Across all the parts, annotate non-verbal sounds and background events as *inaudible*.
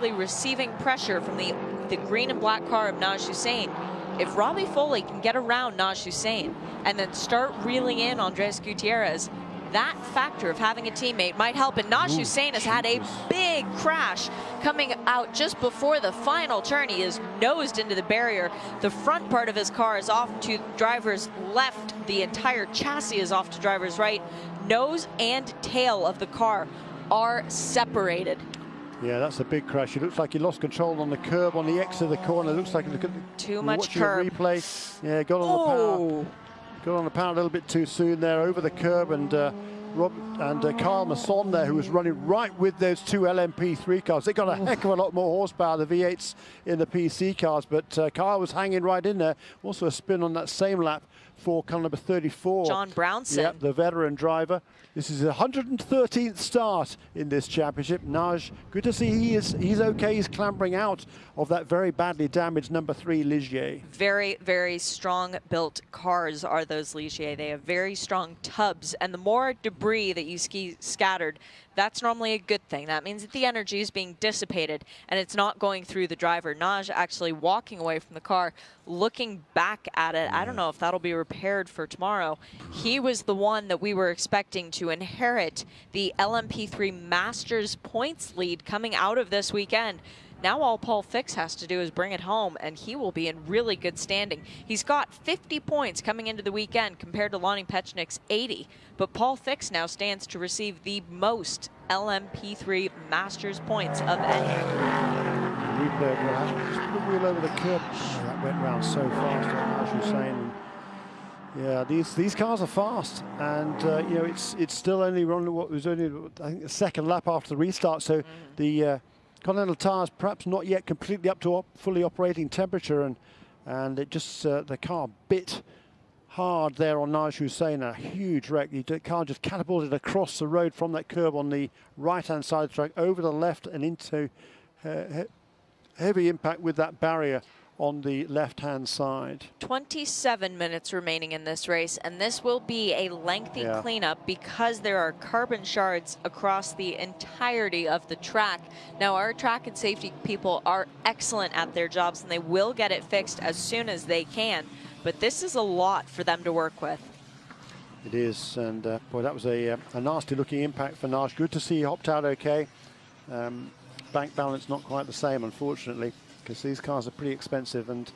receiving pressure from the, the green and black car of Naj Hussein. If Robbie Foley can get around Naj Hussein and then start reeling in Andres Gutierrez, that factor of having a teammate might help. And Naj Hussein has had a big crash coming out just before the final turn. He is nosed into the barrier. The front part of his car is off to driver's left. The entire chassis is off to driver's right. Nose and tail of the car are separated. Yeah, that's a big crash. It looks like he lost control on the curb on the X of the corner. It looks like look at the, too much curb. replay. Yeah, got on oh. the power. Got on the power a little bit too soon there over the curb and uh, Rob and uh, Kyle Masson there who was running right with those two LMP3 cars. They got a heck of a lot more horsepower, the V8s in the PC cars, but uh, Kyle was hanging right in there. Also a spin on that same lap for car number 34. John Brownson. Yep, the veteran driver. This is a 113th start in this championship. Naj, good to see he is he's okay. He's clambering out of that very badly damaged number three Ligier. Very, very strong built cars are those Ligier. They have very strong tubs, and the more debris that you ski scattered, that's normally a good thing. That means that the energy is being dissipated and it's not going through the driver. Naj actually walking away from the car, looking back at it. I don't know if that'll be repaired for tomorrow. He was the one that we were expecting to inherit the LMP3 Masters points lead coming out of this weekend. Now all Paul Fix has to do is bring it home, and he will be in really good standing. He's got 50 points coming into the weekend compared to Lonnie Pechnik's 80, but Paul Fix now stands to receive the most LMP3 Masters points of any. Replay of just put the wheel over the curb. Oh, that went round so fast, as you're saying. Yeah, these these cars are fast, and uh, you know it's it's still only running what was only I think a second lap after the restart. So mm -hmm. the uh, Continental tires perhaps not yet completely up to op fully operating temperature and and it just uh, the car bit hard there on Naj Hussein, a huge wreck. The car just catapulted across the road from that curb on the right-hand side of the track over the left and into uh, he heavy impact with that barrier on the left-hand side. 27 minutes remaining in this race, and this will be a lengthy yeah. cleanup because there are carbon shards across the entirety of the track. Now, our track and safety people are excellent at their jobs, and they will get it fixed as soon as they can, but this is a lot for them to work with. It is, and uh, boy, that was a, uh, a nasty-looking impact for Naj. Good to see he hopped out okay. Um, bank balance not quite the same, unfortunately because these cars are pretty expensive and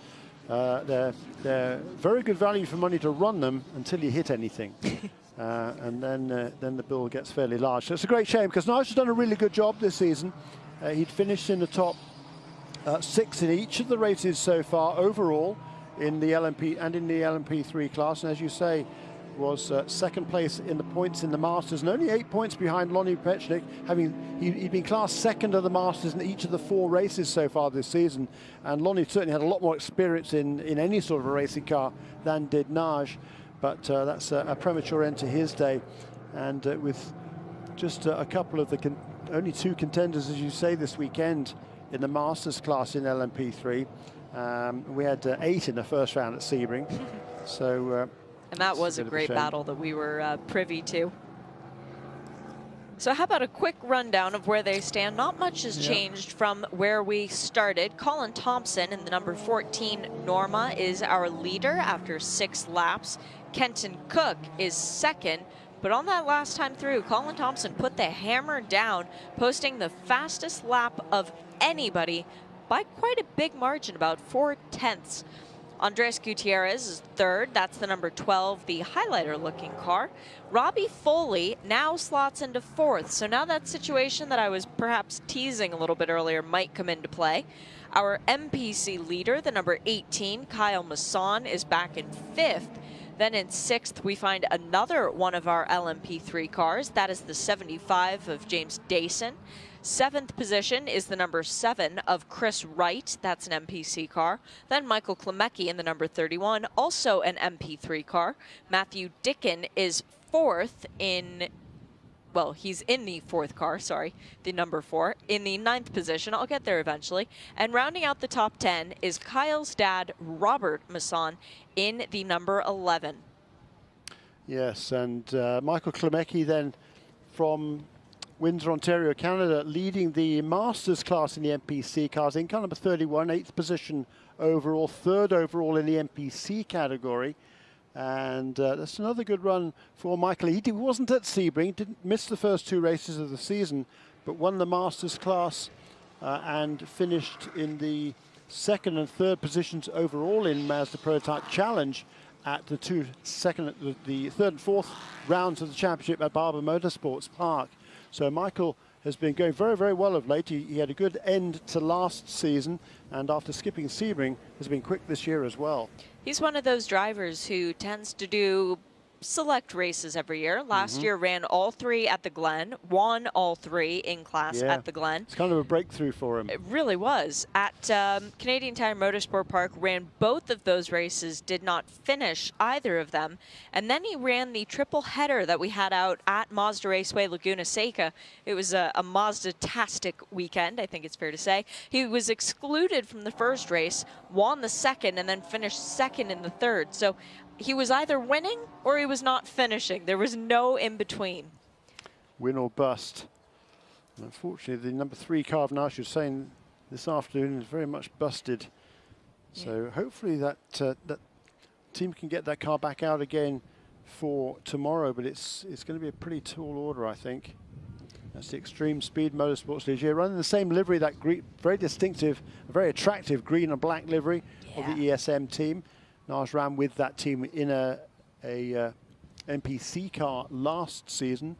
uh, they're, they're very good value for money to run them until you hit anything. *laughs* uh, and then, uh, then the bill gets fairly large. So it's a great shame because Nigel has done a really good job this season. Uh, he'd finished in the top uh, six in each of the races so far overall in the LMP and in the LMP3 class. And as you say, was uh, second place in the points in the Masters and only eight points behind Lonnie Pechnik, having he, had been classed second of the Masters in each of the four races so far this season. And Lonnie certainly had a lot more experience in, in any sort of a racing car than did Naj. But uh, that's a, a, premature end to his day. And uh, with just a couple of the only two contenders, as you say, this weekend in the Masters class in LMP3. Um, we had uh, eight in the first round at Sebring. *laughs* So uh, and that was a great a battle that we were uh, privy to. So how about a quick rundown of where they stand? Not much has changed from where we started. Colin Thompson in the number 14 Norma is our leader after six laps. Kenton Cook is second. But on that last time through, Colin Thompson put the hammer down, posting the fastest lap of anybody by quite a big margin, about four tenths. Andres Gutierrez is third. That's the number 12, the highlighter-looking car. Robbie Foley now slots into fourth. So now that situation that I was perhaps teasing a little bit earlier might come into play. Our MPC leader, the number 18, Kyle Masson, is back in fifth. Then in sixth, we find another one of our LMP3 cars. That is the 75 of James Dayson. Seventh position is the number seven of Chris Wright. That's an MPC car. Then Michael Klemecki in the number 31, also an MPC car. Matthew Dicken is fourth in well, he's in the fourth car, sorry, the number four, in the ninth position. I'll get there eventually. And rounding out the top 10 is Kyle's dad, Robert Masson, in the number 11. Yes, and uh, Michael Klemecki then from Windsor, Ontario, Canada, leading the Masters class in the MPC cars in car number 31, eighth position overall, third overall in the MPC category. And uh, that's another good run for Michael. He wasn't at Sebring, didn't miss the first two races of the season, but won the Masters class uh, and finished in the second and third positions overall in Mazda Prototype Challenge at the two second, the, the third and fourth rounds of the championship at Barber Motorsports Park. So Michael has been going very, very well of late. He, he, had a good end to last season, and after skipping Sebring, has been quick this year as well. He's one of those drivers who tends to do select races every year. Last mm -hmm. year ran all three at the Glen, won all three in class yeah. at the Glen. It's kind of a breakthrough for him. It really was. At um, Canadian Tire Motorsport Park, ran both of those races, did not finish either of them. And then he ran the triple header that we had out at Mazda Raceway Laguna Seca. It was a, a Mazda-tastic weekend, I think it's fair to say. He was excluded from the first race, won the second, and then finished second in the third. So he was either winning or he was not finishing. There was no in between. Win or bust. And unfortunately, the number three car of Naj Hussein this afternoon is very much busted. Yeah. So hopefully that uh, that team can get that car back out again for tomorrow. But it's it's going to be a pretty tall order, I think. That's the Extreme Speed Motorsports Ligier, running the same livery, that very distinctive, very attractive green and black livery yeah. of the ESM team. Naj ran with that team in a, a uh, MPC car last season